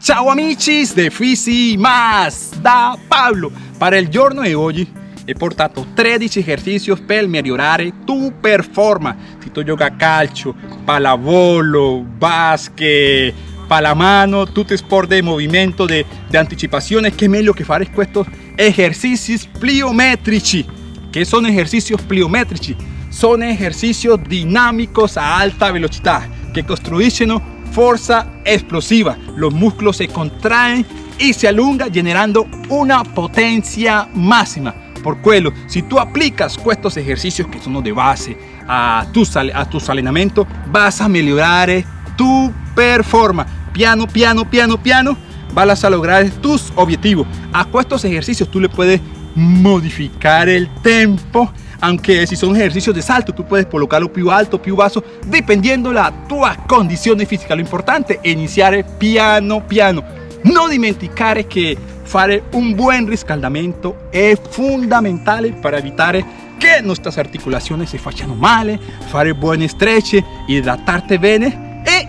Ciao amici de Fisi Más da Pablo. Para il giorno di oggi he portato 13 esercicios per migliorare tu performance. Si tu gioca calcio, pallavolo, basket, palamano, tutti sport di movimento, di anticipazione, che meglio che fare questi esercizi pliometrici. Che sono esercizi pliometrici? Sono esercizi dinamicos a alta velocità che costruiscono fuerza explosiva. Los músculos se contraen y se alungan generando una potencia máxima. Por quello, si tú aplicas estos ejercicios que son de base a tu, a tu entrenamiento, vas a mejorar tu performance. Piano, piano, piano, piano, vas a lograr tus objetivos. A estos ejercicios tú le puedes modificar el tempo aunque si son ejercicios de salto tú puedes colocarlo più alto, più basso, dependiendo la tua condizione fisica. Lo importante è iniziare piano piano. Non dimenticare che fare un buen riscaldamento è fondamentale per evitare che nostre articolazioni si facciano male, fare buone stretch, idratarte bene e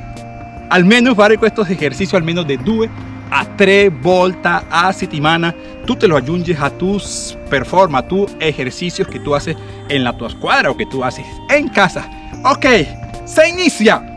almeno fare questo esercizio almeno di due a tres vueltas a semana tú te lo ayunges a tus performance, a tus ejercicios que tú haces en la tu escuadra o que tú haces en casa. Ok, se inicia.